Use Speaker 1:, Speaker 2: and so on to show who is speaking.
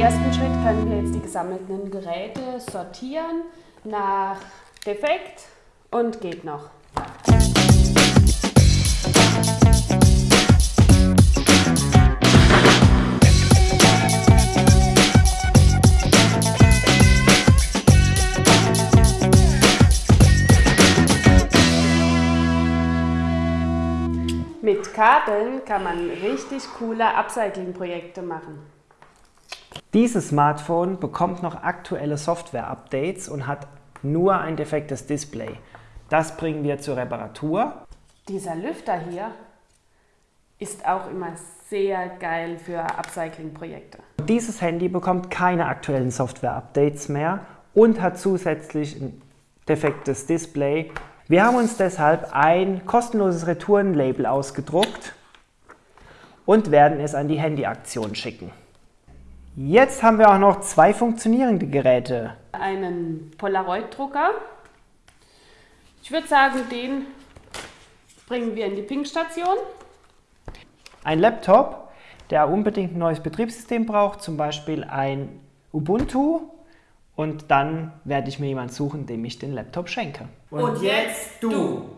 Speaker 1: ersten Schritt können wir jetzt die gesammelten Geräte sortieren nach Defekt und geht noch. Mit Kabeln kann man richtig coole Upcycling-Projekte machen.
Speaker 2: Dieses Smartphone bekommt noch aktuelle Software-Updates und hat nur ein defektes Display. Das bringen wir zur Reparatur.
Speaker 1: Dieser Lüfter hier ist auch immer sehr geil für Upcycling-Projekte.
Speaker 2: Dieses Handy bekommt keine aktuellen Software-Updates mehr und hat zusätzlich ein defektes Display. Wir haben uns deshalb ein kostenloses Retourenlabel ausgedruckt und werden es an die Handyaktion schicken. Jetzt haben wir auch noch zwei funktionierende Geräte.
Speaker 1: Einen Polaroid-Drucker. Ich würde sagen, den bringen wir in die Ping-Station.
Speaker 2: Ein Laptop, der unbedingt ein neues Betriebssystem braucht, zum Beispiel ein Ubuntu. Und dann werde ich mir jemanden suchen, dem ich den Laptop schenke.
Speaker 3: Und jetzt du!